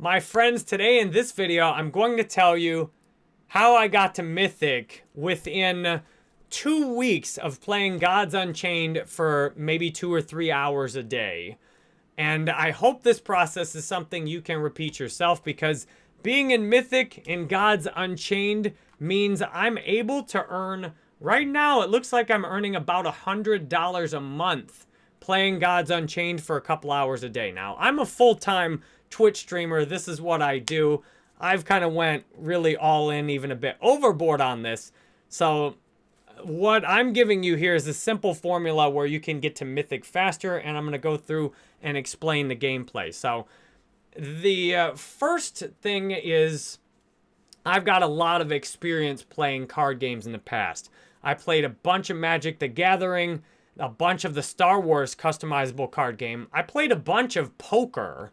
My friends, today in this video, I'm going to tell you how I got to Mythic within two weeks of playing Gods Unchained for maybe two or three hours a day. And I hope this process is something you can repeat yourself because being in Mythic in Gods Unchained means I'm able to earn, right now it looks like I'm earning about a $100 a month playing Gods Unchained for a couple hours a day. Now, I'm a full-time Twitch streamer. This is what I do. I've kind of went really all in, even a bit overboard on this. So what I'm giving you here is a simple formula where you can get to Mythic faster, and I'm going to go through and explain the gameplay. So the uh, first thing is I've got a lot of experience playing card games in the past. I played a bunch of Magic the Gathering, a bunch of the Star Wars customizable card game. I played a bunch of poker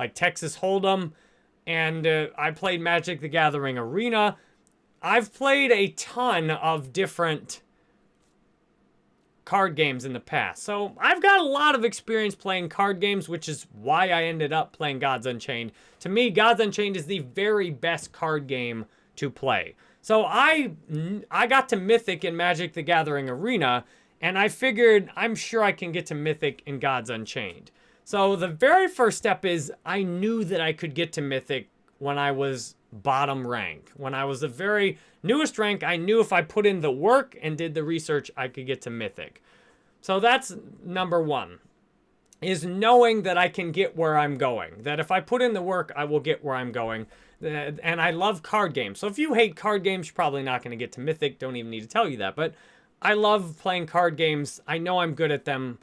like Texas Hold'em, and uh, I played Magic the Gathering Arena. I've played a ton of different card games in the past. So I've got a lot of experience playing card games, which is why I ended up playing Gods Unchained. To me, Gods Unchained is the very best card game to play. So I, I got to Mythic in Magic the Gathering Arena, and I figured I'm sure I can get to Mythic in Gods Unchained. So the very first step is I knew that I could get to Mythic when I was bottom rank. When I was the very newest rank, I knew if I put in the work and did the research, I could get to Mythic. So that's number one, is knowing that I can get where I'm going. That if I put in the work, I will get where I'm going. And I love card games. So if you hate card games, you're probably not going to get to Mythic. Don't even need to tell you that. But I love playing card games. I know I'm good at them.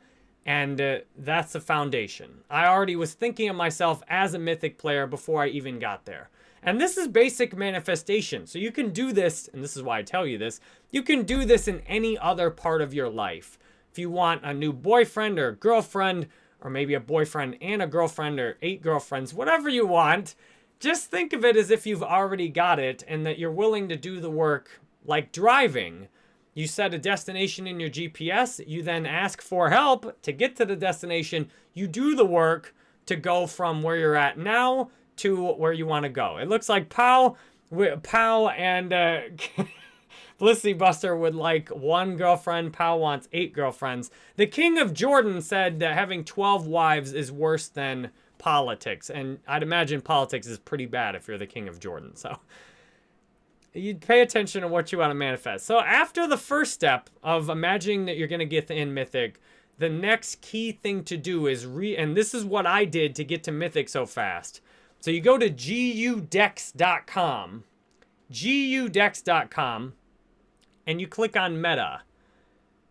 And uh, that's the foundation. I already was thinking of myself as a Mythic player before I even got there. And this is basic manifestation. So you can do this, and this is why I tell you this, you can do this in any other part of your life. If you want a new boyfriend or girlfriend, or maybe a boyfriend and a girlfriend or eight girlfriends, whatever you want, just think of it as if you've already got it and that you're willing to do the work like driving you set a destination in your GPS. You then ask for help to get to the destination. You do the work to go from where you're at now to where you want to go. It looks like Pow, Pow and uh, Felicity Buster would like one girlfriend. Pow wants eight girlfriends. The King of Jordan said that having 12 wives is worse than politics. And I'd imagine politics is pretty bad if you're the King of Jordan. So you pay attention to what you want to manifest. So after the first step of imagining that you're going to get in Mythic, the next key thing to do is re, and this is what I did to get to Mythic so fast. So you go to gudecks.com, gudecks.com, and you click on meta.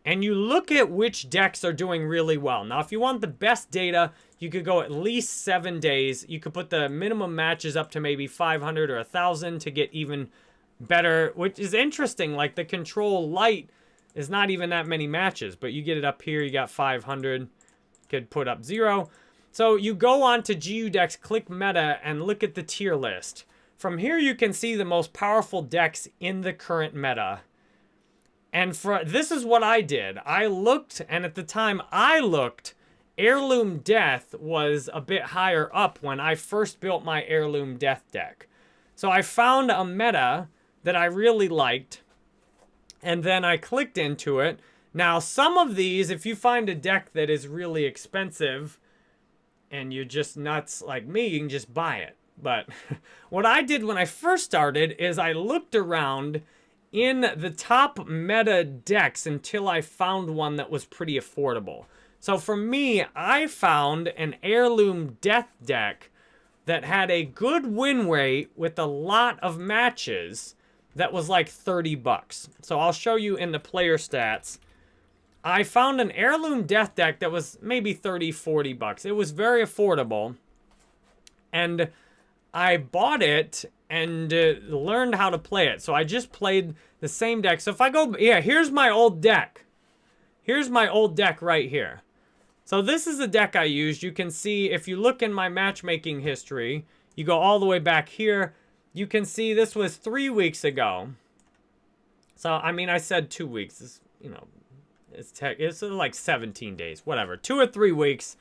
And you look at which decks are doing really well. Now, if you want the best data, you could go at least seven days. You could put the minimum matches up to maybe 500 or 1,000 to get even better, which is interesting. Like the control light is not even that many matches, but you get it up here, you got 500, could put up zero. So you go on to GU decks, click meta, and look at the tier list. From here, you can see the most powerful decks in the current meta. And for this is what I did. I looked, and at the time I looked, Heirloom Death was a bit higher up when I first built my Heirloom Death deck. So I found a meta that I really liked. And then I clicked into it. Now, some of these, if you find a deck that is really expensive and you're just nuts like me, you can just buy it. But what I did when I first started is I looked around in the top meta decks until I found one that was pretty affordable. So for me, I found an Heirloom Death deck that had a good win rate with a lot of matches that was like 30 bucks. So I'll show you in the player stats. I found an heirloom death deck that was maybe 30, 40 bucks. It was very affordable. And I bought it and uh, learned how to play it. So I just played the same deck. So if I go, yeah, here's my old deck. Here's my old deck right here. So this is the deck I used. You can see if you look in my matchmaking history, you go all the way back here you can see this was three weeks ago. So, I mean, I said two weeks. It's, you know, it's, tech, it's like 17 days, whatever. Two or three weeks.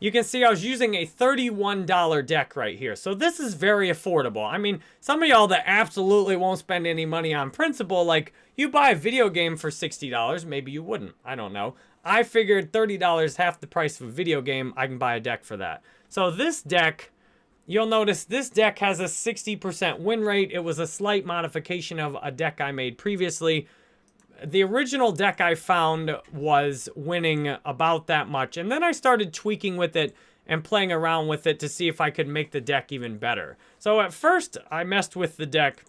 you can see I was using a $31 deck right here. So this is very affordable. I mean, some of y'all that absolutely won't spend any money on principle, like you buy a video game for $60, maybe you wouldn't. I don't know. I figured $30, half the price of a video game, I can buy a deck for that. So this deck, you'll notice this deck has a 60% win rate. It was a slight modification of a deck I made previously the original deck I found was winning about that much. And then I started tweaking with it and playing around with it to see if I could make the deck even better. So at first, I messed with the deck.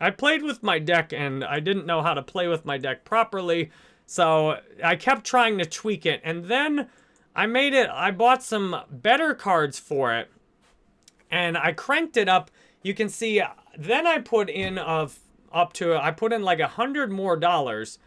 I played with my deck and I didn't know how to play with my deck properly. So I kept trying to tweak it. And then I made it, I bought some better cards for it. And I cranked it up. You can see, uh, then I put in uh, a up to, I put in like a hundred more dollars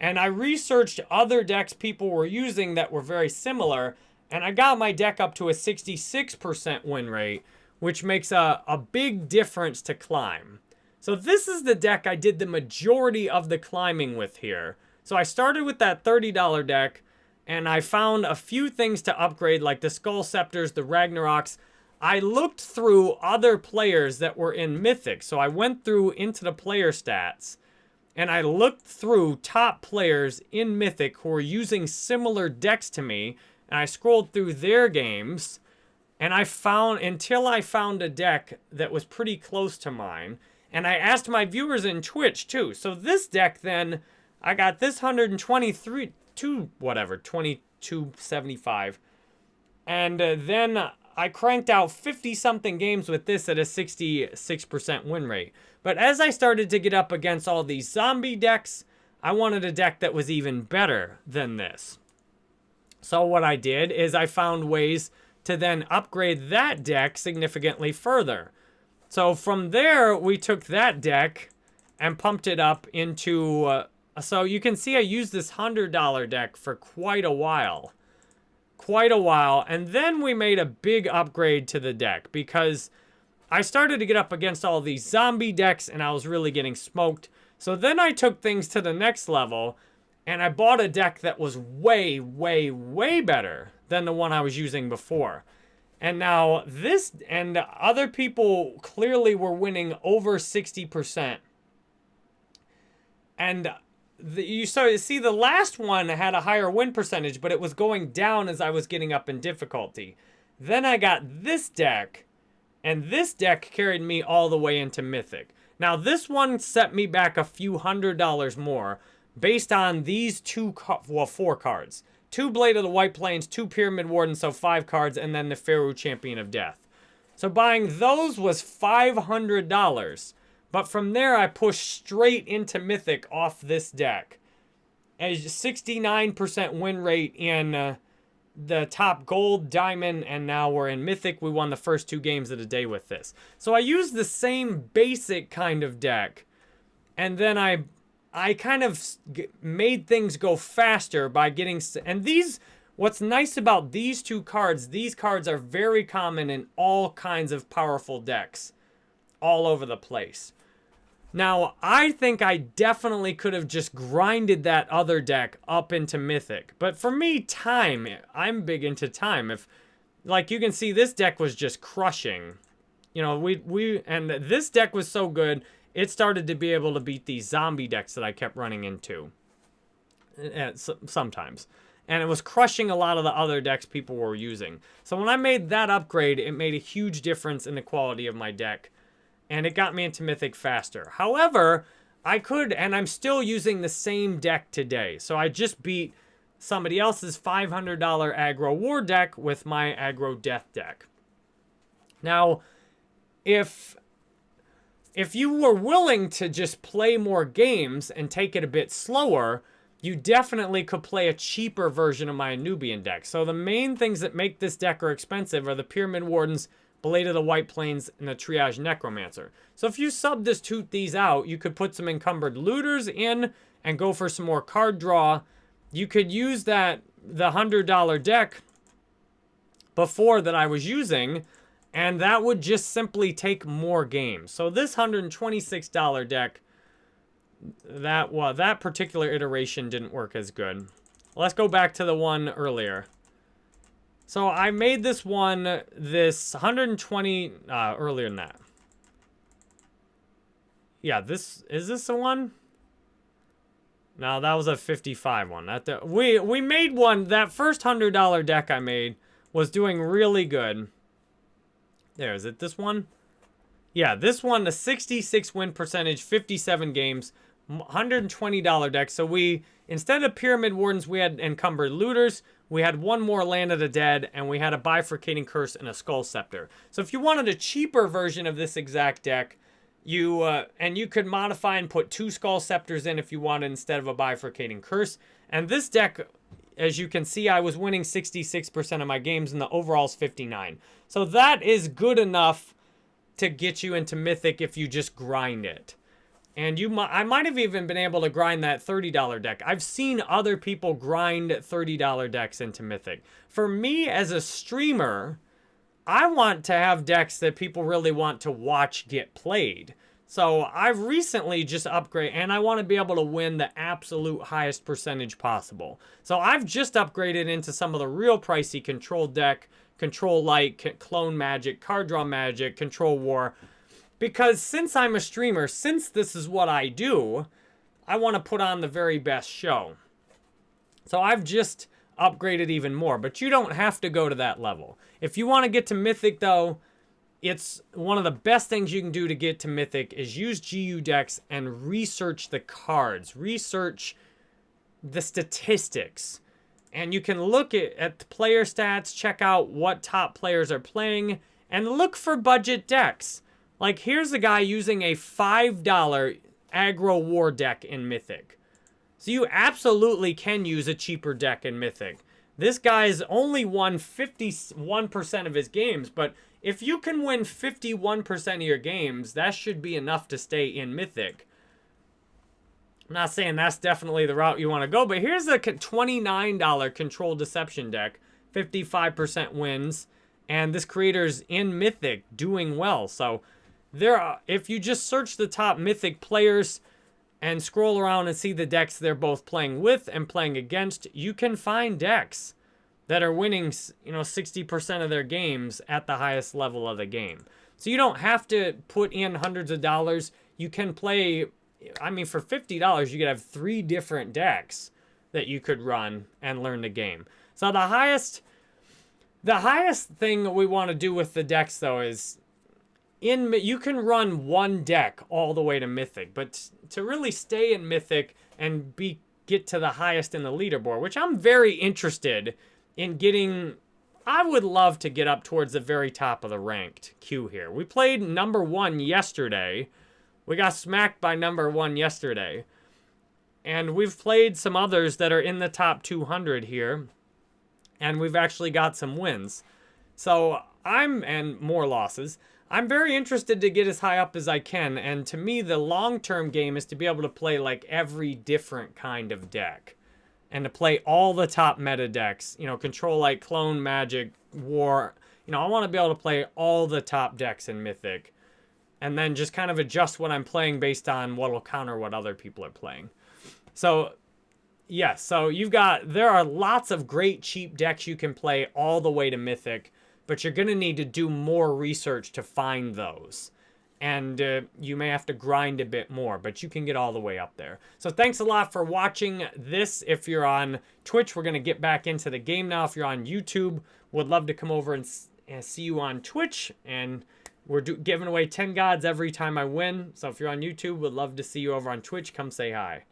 and I researched other decks people were using that were very similar and I got my deck up to a 66% win rate, which makes a, a big difference to climb. So this is the deck I did the majority of the climbing with here. So I started with that $30 deck, and I found a few things to upgrade, like the Skull Scepters, the Ragnaroks, I looked through other players that were in Mythic. So I went through into the player stats and I looked through top players in Mythic who were using similar decks to me. And I scrolled through their games and I found, until I found a deck that was pretty close to mine. And I asked my viewers in Twitch too. So this deck then, I got this 123, two, whatever, 2275. And uh, then I cranked out 50-something games with this at a 66% win rate. But as I started to get up against all these zombie decks, I wanted a deck that was even better than this. So what I did is I found ways to then upgrade that deck significantly further. So from there, we took that deck and pumped it up into... Uh, so you can see I used this $100 deck for quite a while quite a while. And then we made a big upgrade to the deck because I started to get up against all these zombie decks and I was really getting smoked. So then I took things to the next level and I bought a deck that was way, way, way better than the one I was using before. And now this, and other people clearly were winning over 60%. And the, you saw you see the last one had a higher win percentage, but it was going down as I was getting up in difficulty. Then I got this deck, and this deck carried me all the way into Mythic. Now this one set me back a few hundred dollars more based on these two, well, four cards. Two Blade of the White Plains, two Pyramid Warden, so five cards, and then the Pharaoh Champion of Death. So buying those was $500. But from there, I push straight into Mythic off this deck. A 69% win rate in uh, the top gold, diamond, and now we're in Mythic. We won the first two games of the day with this. So I used the same basic kind of deck. And then I I kind of made things go faster by getting... And these... What's nice about these two cards, these cards are very common in all kinds of powerful decks. All over the place. Now, I think I definitely could have just grinded that other deck up into Mythic. But for me, time, I'm big into time. If, like, you can see this deck was just crushing. You know, we, we, and this deck was so good, it started to be able to beat these zombie decks that I kept running into. Eh, sometimes. And it was crushing a lot of the other decks people were using. So when I made that upgrade, it made a huge difference in the quality of my deck and it got me into Mythic faster. However, I could, and I'm still using the same deck today. So I just beat somebody else's $500 aggro war deck with my aggro death deck. Now, if if you were willing to just play more games and take it a bit slower, you definitely could play a cheaper version of my Anubian deck. So the main things that make this deck are expensive are the Pyramid Wardens, Blade of the White Plains, and the Triage Necromancer. So if you sub this substitute these out, you could put some Encumbered Looters in and go for some more card draw. You could use that, the $100 deck before that I was using, and that would just simply take more games. So this $126 deck, that well, that particular iteration didn't work as good. Let's go back to the one earlier. So I made this one, this 120, uh, earlier than that. Yeah, this, is this the one? No, that was a 55 one. That the, we we made one. That first hundred dollar deck I made was doing really good. There is it. This one. Yeah, this one a 66 win percentage, 57 games, 120 dollar deck. So we instead of pyramid wardens, we had encumbered looters. We had one more land of the dead, and we had a bifurcating curse and a skull scepter. So if you wanted a cheaper version of this exact deck, you uh, and you could modify and put two skull scepters in if you wanted instead of a bifurcating curse. And this deck, as you can see, I was winning 66% of my games and the overall's 59. So that is good enough to get you into Mythic if you just grind it. And you, I might have even been able to grind that $30 deck. I've seen other people grind $30 decks into Mythic. For me as a streamer, I want to have decks that people really want to watch get played. So I've recently just upgraded, and I want to be able to win the absolute highest percentage possible. So I've just upgraded into some of the real pricey control deck, control light, clone magic, card draw magic, control war. Because since I'm a streamer, since this is what I do, I want to put on the very best show. So I've just upgraded even more, but you don't have to go to that level. If you want to get to Mythic, though, it's one of the best things you can do to get to Mythic is use GU decks and research the cards, research the statistics. And you can look at, at the player stats, check out what top players are playing, and look for budget decks. Like, here's a guy using a $5 aggro war deck in Mythic. So you absolutely can use a cheaper deck in Mythic. This guy's only won 51% of his games, but if you can win 51% of your games, that should be enough to stay in Mythic. I'm not saying that's definitely the route you want to go, but here's a $29 Control Deception deck. 55% wins, and this creator's in Mythic doing well. So there, are, if you just search the top Mythic players, and scroll around and see the decks they're both playing with and playing against, you can find decks that are winning, you know, 60% of their games at the highest level of the game. So you don't have to put in hundreds of dollars. You can play, I mean, for $50, you could have three different decks that you could run and learn the game. So the highest, the highest thing we want to do with the decks, though, is in you can run one deck all the way to Mythic, but to really stay in Mythic and be get to the highest in the leaderboard, which I'm very interested in getting. I would love to get up towards the very top of the ranked queue here. We played number one yesterday. We got smacked by number one yesterday. And we've played some others that are in the top 200 here. And we've actually got some wins. So I'm, and more losses. I'm very interested to get as high up as I can, and to me, the long-term game is to be able to play like every different kind of deck. And to play all the top meta decks, you know, control like clone, magic, war. You know, I want to be able to play all the top decks in Mythic. And then just kind of adjust what I'm playing based on what will counter what other people are playing. So, yes, so you've got, there are lots of great cheap decks you can play all the way to Mythic but you're going to need to do more research to find those. And uh, you may have to grind a bit more, but you can get all the way up there. So thanks a lot for watching this. If you're on Twitch, we're going to get back into the game now. If you're on YouTube, would love to come over and, and see you on Twitch. And we're do, giving away 10 gods every time I win. So if you're on YouTube, would love to see you over on Twitch. Come say hi.